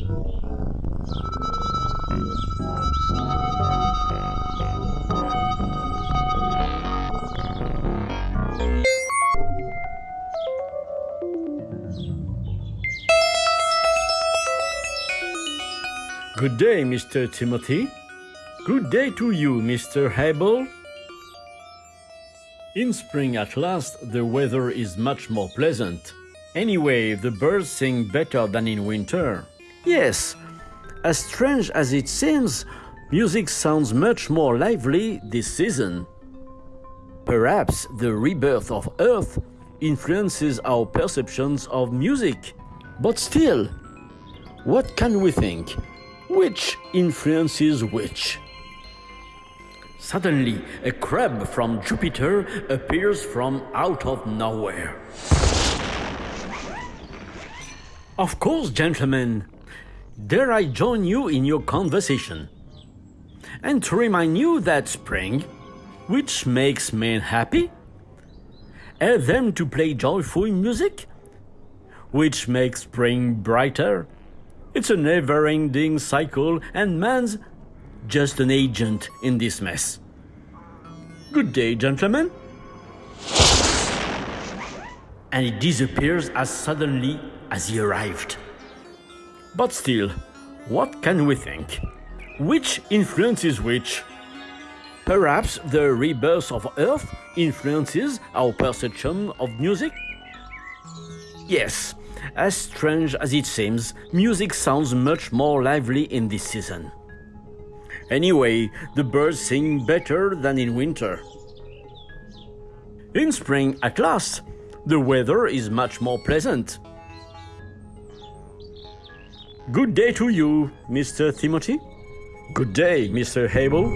Good day, Mr. Timothy. Good day to you, Mr. Abel. In spring at last, the weather is much more pleasant. Anyway, the birds sing better than in winter. Yes, as strange as it seems, music sounds much more lively this season. Perhaps the rebirth of Earth influences our perceptions of music. But still, what can we think? Which influences which? Suddenly, a crab from Jupiter appears from out of nowhere. Of course, gentlemen, dare I join you in your conversation? And to remind you that spring, which makes men happy, help them to play joyful music, which makes spring brighter, it's a never ending cycle, and man's just an agent in this mess. Good day, gentlemen. And he disappears as suddenly as he arrived. But still, what can we think? Which influences which? Perhaps the rebirth of Earth influences our perception of music? Yes, as strange as it seems, music sounds much more lively in this season. Anyway, the birds sing better than in winter. In spring, at last, the weather is much more pleasant. Good day to you, Mr. Timothy. Good day, Mr. Abel.